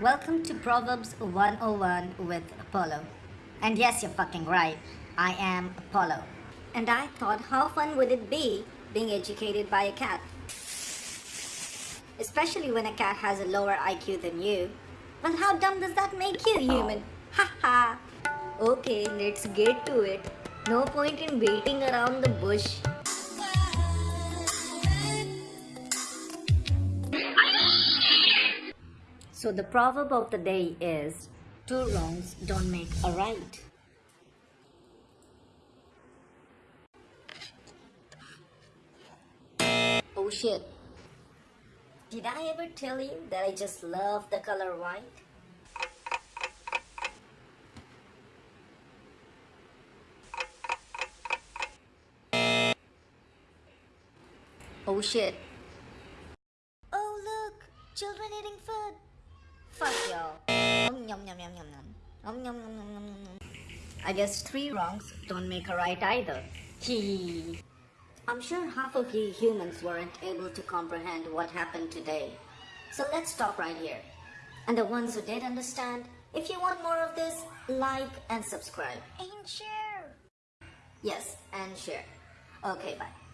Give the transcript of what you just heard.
Welcome to Proverbs 101 with Apollo. And yes, you're fucking right. I am Apollo. And I thought, how fun would it be being educated by a cat? Especially when a cat has a lower IQ than you. Well, how dumb does that make you, human? Ha ha! Okay, let's get to it. No point in waiting around the bush. So the proverb of the day is two wrongs don't make a right. Oh shit. Did I ever tell you that I just love the color white? Oh shit. Oh look, children eating food. Fuck y'all. Om yum yum yum yum yum. Om yum yum yum yum yum. I guess three wrongs don't make a right either. Hee. I'm sure half of you humans weren't able to comprehend what happened today. So let's stop right here. And the ones who did understand, if you want more of this, like and subscribe. And share. Yes, and share. Okay, bye.